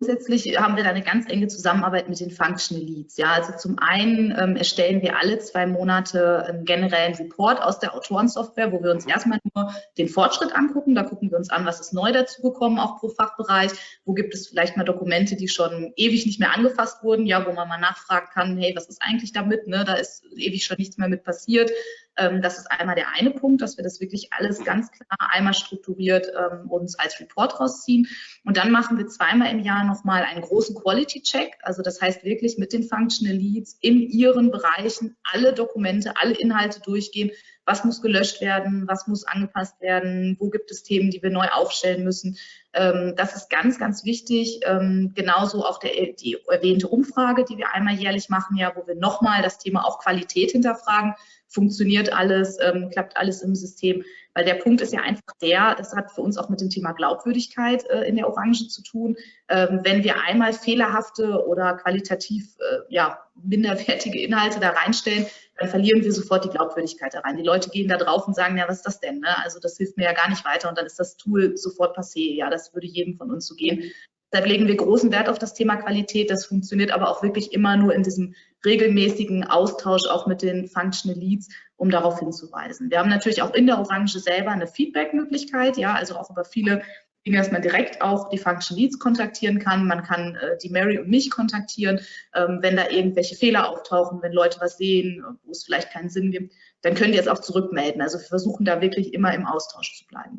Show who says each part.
Speaker 1: Grundsätzlich haben wir da eine ganz enge Zusammenarbeit mit den Functional Leads. Ja, also zum einen ähm, erstellen wir alle zwei Monate einen generellen Report aus der Autorensoftware, wo wir uns erstmal nur den Fortschritt angucken. Da gucken wir uns an, was ist neu dazu gekommen, auch pro Fachbereich. Wo gibt es vielleicht mal Dokumente, die schon ewig nicht mehr angefasst wurden, ja, wo man mal nachfragen kann, hey, was ist eigentlich damit? Ne? Da ist ewig schon nichts mehr mit passiert. Ähm, das ist einmal der eine Punkt, dass wir das wirklich alles ganz klar einmal strukturiert ähm, uns als Report rausziehen. Und dann machen wir zweimal im Jahr nochmal einen großen Quality-Check. Also das heißt wirklich mit den Functional Leads in ihren Bereichen alle Dokumente, alle Inhalte durchgehen. Was muss gelöscht werden? Was muss angepasst werden? Wo gibt es Themen, die wir neu aufstellen müssen? Ähm, das ist ganz, ganz wichtig. genauso auch der, die erwähnte Umfrage, die wir einmal jährlich machen, ja, wo wir nochmal das Thema auch Qualität hinterfragen funktioniert alles, ähm, klappt alles im System. Weil der Punkt ist ja einfach der, das hat für uns auch mit dem Thema Glaubwürdigkeit äh, in der Orange zu tun. Ähm, wenn wir einmal fehlerhafte oder qualitativ äh, ja, minderwertige Inhalte da reinstellen, dann verlieren wir sofort die Glaubwürdigkeit da rein. Die Leute gehen da drauf und sagen, ja, was ist das denn? Ne? Also das hilft mir ja gar nicht weiter und dann ist das Tool sofort passé. Ja, das würde jedem von uns so gehen. Deshalb legen wir großen Wert auf das Thema Qualität. Das funktioniert aber auch wirklich immer nur in diesem regelmäßigen Austausch auch mit den Functional Leads, um darauf hinzuweisen. Wir haben natürlich auch in der Orange selber eine Feedback-Möglichkeit, ja, also auch über viele Dinge, dass man direkt auch die Functional Leads kontaktieren kann. Man kann äh, die Mary und mich kontaktieren, ähm, wenn da irgendwelche Fehler auftauchen, wenn Leute was sehen, wo es vielleicht keinen Sinn gibt, dann können die es auch zurückmelden. Also wir versuchen da wirklich immer im Austausch zu bleiben.